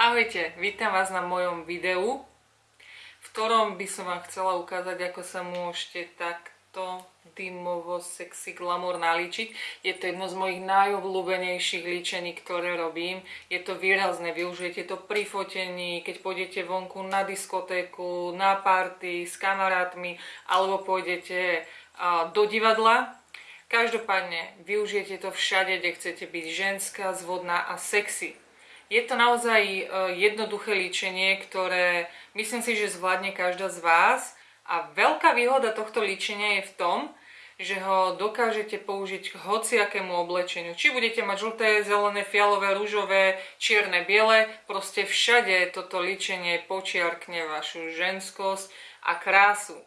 Ahojte, vítam vás na mojom videu, v ktorom by som vám chcela ukázať, ako sa môžete takto dymovo, sexy, glamour nalíčiť. Je to jedno z mojich najobľúbenejších líčení, ktoré robím. Je to výrazné, využijete to pri fotení, keď pôjdete vonku na diskotéku, na party s kamarátmi, alebo pôjdete do divadla. Každopádne využijete to všade, kde chcete byť ženská, zvodná a sexy. Je to naozaj e, jednoduché líčenie, ktoré myslím si, že zvládne každá z vás. A veľká výhoda tohto líčenia je v tom, že ho dokážete použiť k hociakému oblečeniu. Či budete mať žlté, zelené, fialové, rúžové, čierne, biele, proste všade toto líčenie počiarkne vašu ženskosť a krásu.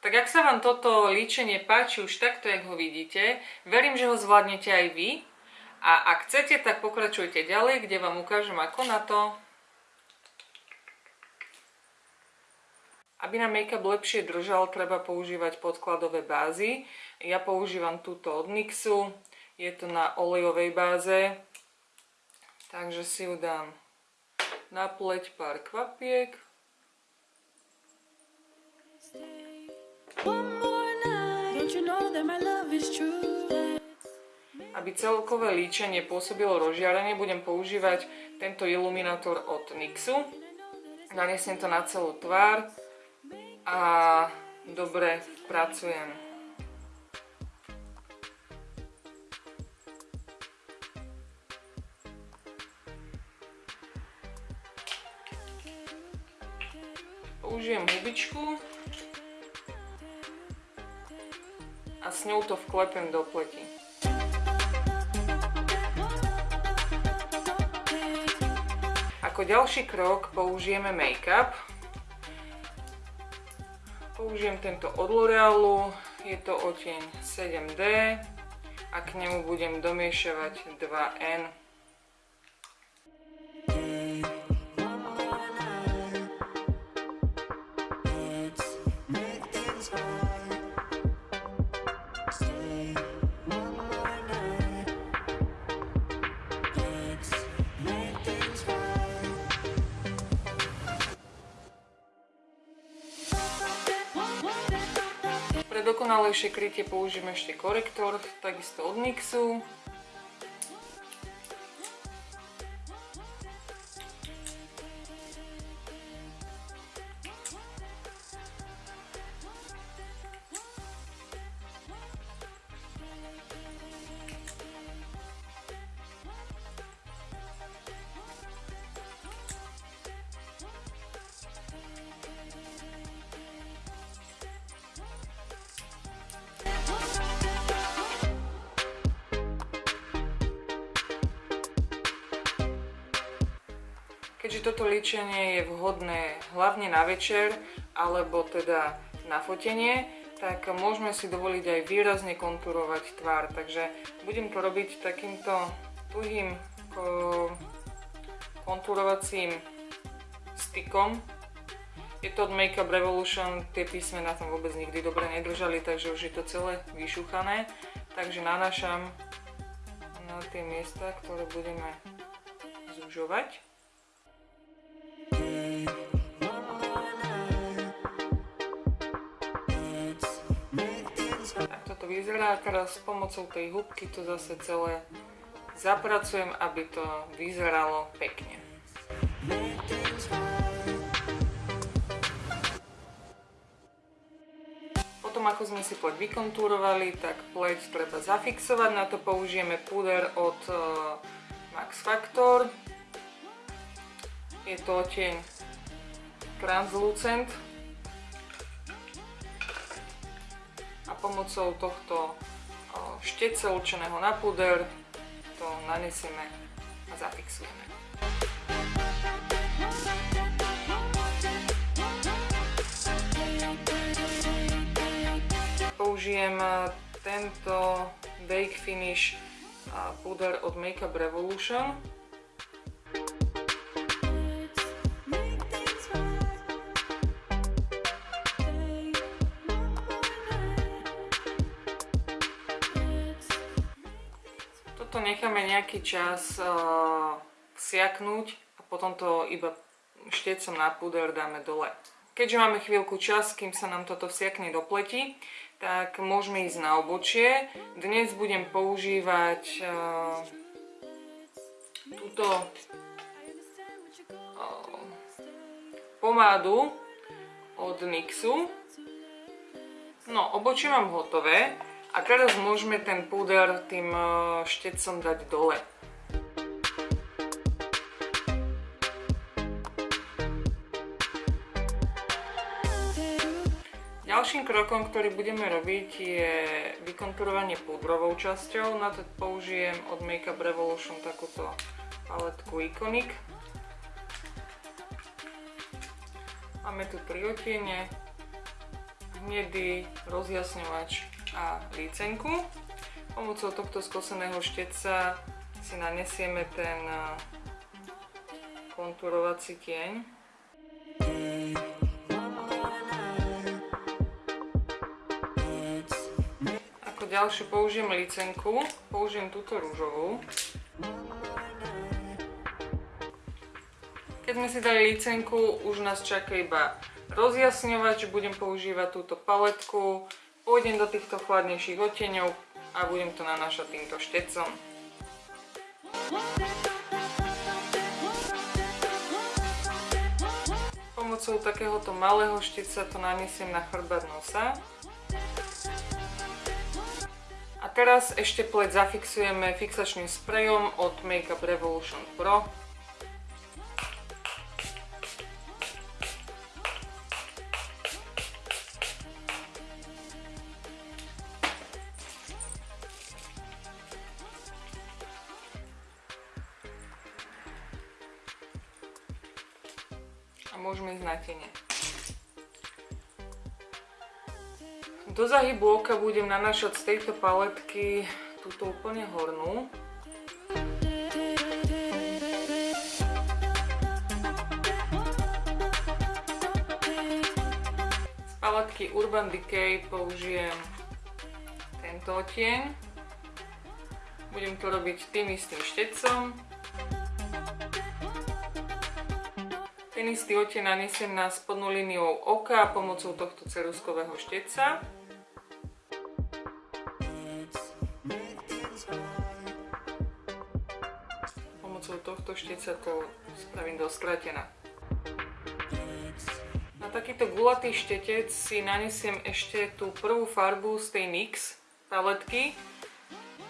Tak ak sa vám toto líčenie páči už takto, jak ho vidíte, verím, že ho zvládnete aj vy a ak chcete, tak pokračujte ďalej, kde vám ukážem ako na to. Aby nám make-up lepšie držal, treba používať podkladové bázy. Ja používam túto od NYXu. Je to na olejovej báze. Takže si ju dám na pleť pár kvapiek. One more night, don't you know that my love is true? Aby celkové líčenie pôsobilo rozžiarenie, budem používať tento iluminátor od NYXu. Nanesiem to na celú tvár a dobre pracujem. Použijem hubičku a s ňou to vklepem do pleti. Ako ďalší krok použijeme make-up. Použijem tento od L'Orealu, je to oteň 7D a k nemu budem domiešavať 2N. Dokonalejšie krytie použijem ešte korektor, takisto od NYXu. Keďže toto líčenie je vhodné hlavne na večer alebo teda na fotenie, tak môžeme si dovoliť aj výrazne kontúrovať tvár. Takže budem to robiť takýmto tuhým kontúrovacím stykom. Je to od Makeup Revolution, tie písme na tom vôbec nikdy dobre nedržali, takže už je to celé vyšúchané. Takže nanášam na tie miesta, ktoré budeme zužovať. To vyzerá. Teraz s pomocou tej húbky to zase celé zapracujem, aby to vyzeralo pekne. Potom ako sme si pleť vykontúrovali, tak pleť treba zafixovať. Na to použijeme puder od e, Max Factor. Je to oteň Translucent. pomocou tohto štece určeného na puder to nanesieme a zafixujeme. Použijem tento Bake Finish puder od Makeup Revolution Toto necháme nejaký čas uh, siaknúť a potom to iba štecom na puder dáme dole. Keďže máme chvíľku čas, kým sa nám toto vsiakne do pleti, tak môžeme ísť na obočie. Dnes budem používať uh, túto uh, pomádu od NYXu. No, obočie mám hotové a teraz môžeme ten púder tým uh, štecom dať dole. Ďalším krokom, ktorý budeme robiť je vykonturovanie púdrovou časťou. Na to použijem od Makeup Revolution takúto paletku Iconic. Máme tu tri hnedý, rozjasňovač a lícenku. Pomocou tohto skoseného šteca si nanesieme ten kontúrovací tieň. ďalšie použijem licenku. Použijem túto rúžovú. Keď sme si dali licenku, už nás čaká iba rozjasňovač. Budem používať túto paletku. Pôjdem do týchto chladnejších odtieňov a budem to nanášať týmto štecom. Pomocou takéhoto malého šteca to nanesiem na chrbát nosa. A teraz ešte pleť zafixujeme fixačným sprejom od Makeup Revolution Pro. Môžeme ísť na tene. Do zahybu oka budem nanášať z tejto paletky túto úplne hornú. Z paletky Urban Decay použijem tento odtieň. Budem to robiť tým istým štecom. Ten istý odtieň nanesiem na spodnú líniu oka pomocou tohto ceruskového šteca. tohto šteca to spravím do skratena. Na takýto gulatý štetec si nanesiem ešte tú prvú farbu z tej NYX paletky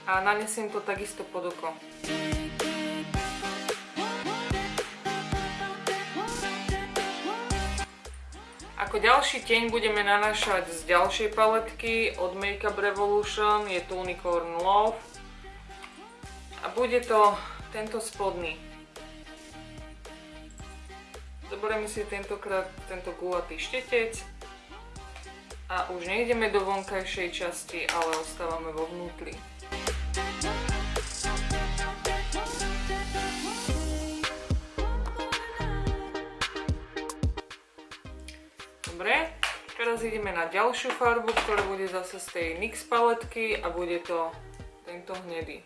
a nanesiem to takisto pod oko. Ako ďalší tieň budeme nanášať z ďalšej paletky od Makeup Revolution, je to Unicorn Love. A bude to tento spodný. Zoberieme si tentokrát tento gulatý štetec a už nejdeme do vonkajšej časti, ale ostávame vo vnútri. Teraz ideme na ďalšiu farbu, ktorá bude zase z tej NYX paletky a bude to tento hnedý.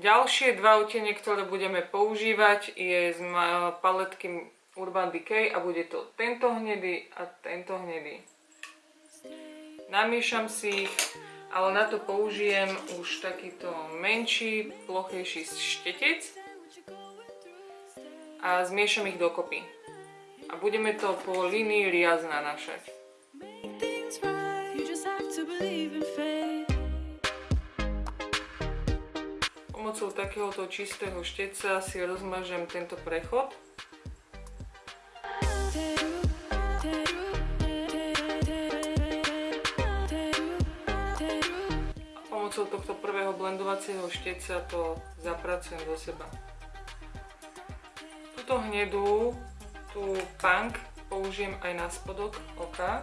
Ďalšie dva utenie, ktoré budeme používať je z paletky Urban Decay a bude to tento hnedý a tento hnedý. Namiešam si ich, ale na to použijem už takýto menší, plochejší štetec a zmiešam ich dokopy. A budeme to po línii riaz nanášať. pomocou takéhoto čistého šteca si rozmažem tento prechod. Pomocou tohto prvého blendovacieho šteca to zapracujem do seba. Tuto hnedú, tú punk, použijem aj na spodok oka.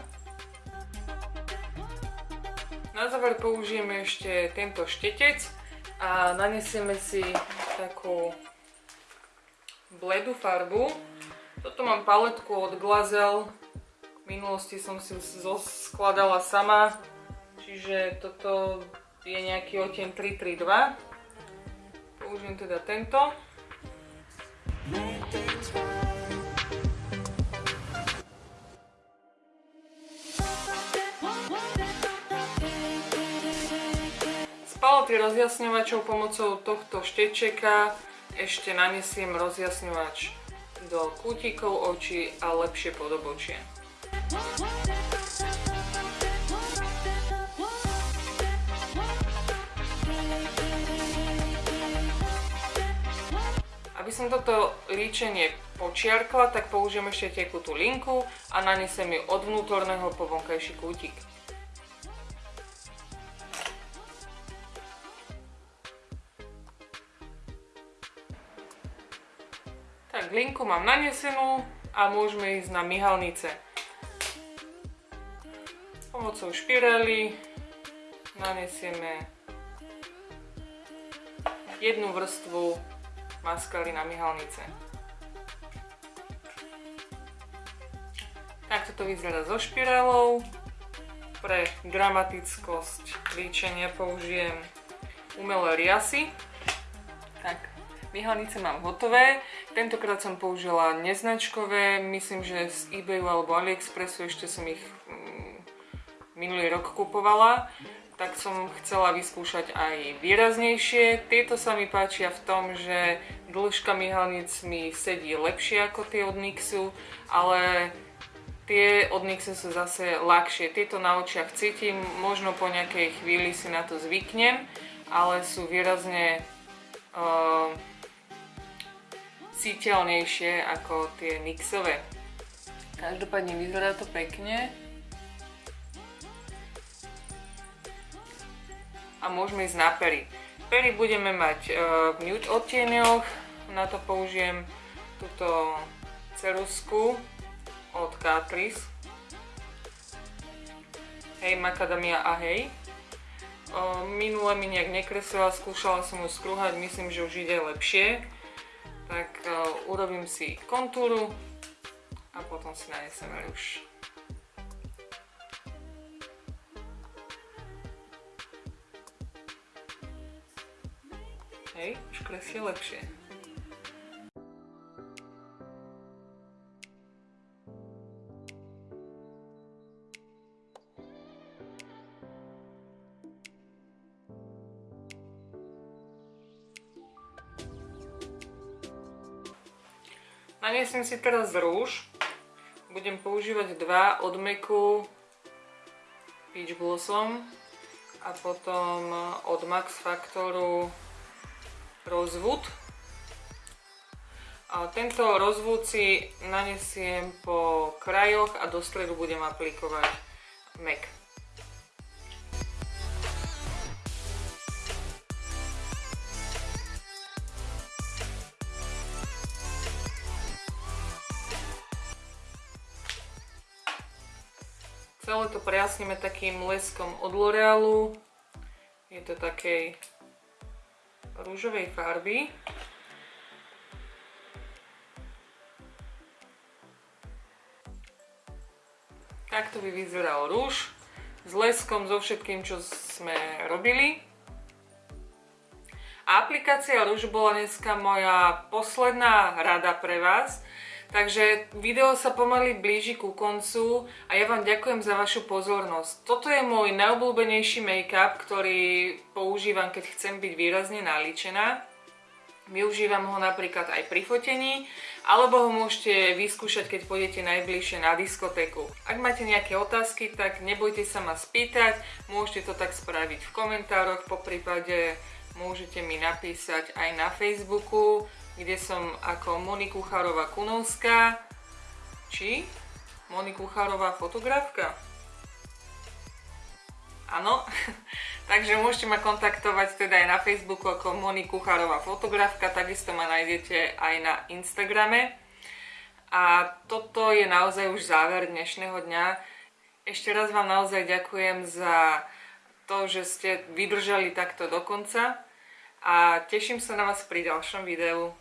Na záver použijeme ešte tento štetec, a nanesieme si takú bledú farbu. Toto mám paletku od Glazel. V minulosti som si skladala sama, čiže toto je nejaký oteň 332. Použijem teda tento. Paloty rozjasňovačov pomocou tohto štečeka ešte nanesiem rozjasňovač do kútikov očí a lepšie podobočie. Aby som toto líčenie počiarkla, tak použijem ešte tekutú linku a nanesem ju od vnútorného po vonkajší kútik. Tak, mám nanesenú a môžeme ísť na myhalnice. Pomocou špirály nanesieme jednu vrstvu maskali na myhalnice. Takto to vyzerá so špirálou. Pre dramatickosť líčenia použijem umelé riasy. Tak, myhalnice mám hotové. Tentokrát som použila neznačkové, myslím, že z eBayu alebo AliExpressu, ešte som ich mm, minulý rok kupovala tak som chcela vyskúšať aj výraznejšie. Tieto sa mi páčia v tom, že dĺžka myhalnic mi sedí lepšie ako tie od NYXu, ale tie od NYXu sú zase ľahšie. Tieto na očiach cítim, možno po nejakej chvíli si na to zvyknem, ale sú výrazne uh, citeľnejšie ako tie NYXové. Každopádne vyzerá to pekne. a môžeme ísť na pery. Pery budeme mať e, v nude odtieňoch, na to použijem túto cerusku od Catrice. Hej Macadamia a hej. E, minule mi nejak nekreslila, skúšala som ju skrúhať, myslím, že už ide lepšie. Tak e, urobím si kontúru a potom si naneseme už. Hej, už kreslie lepšie. Naniesem si teraz rúž. Budem používať dva od Meku Peach Blossom a potom od Max Factoru rozvod. A tento rozvod si nanesiem po krajoch a do stredu budem aplikovať MAC. Prejasníme takým leskom od L'Orealu. Je to takej rúžovej farby. Takto by vyzeral rúž s leskom, so všetkým, čo sme robili. aplikácia rúž bola dneska moja posledná rada pre vás. Takže video sa pomaly blíži ku koncu a ja vám ďakujem za vašu pozornosť. Toto je môj najobľúbenejší make-up, ktorý používam, keď chcem byť výrazne nalíčená. Využívam ho napríklad aj pri fotení, alebo ho môžete vyskúšať, keď pôjdete najbližšie na diskotéku. Ak máte nejaké otázky, tak nebojte sa ma spýtať, môžete to tak spraviť v komentároch, po prípade môžete mi napísať aj na Facebooku, kde som ako Moniku Chárová Kunovská, či Moniku Chárová fotografka. Áno, takže môžete ma kontaktovať teda aj na Facebooku ako Moniku Chárová fotografka, takisto ma nájdete aj na Instagrame. A toto je naozaj už záver dnešného dňa. Ešte raz vám naozaj ďakujem za to, že ste vydržali takto do konca a teším sa na vás pri ďalšom videu.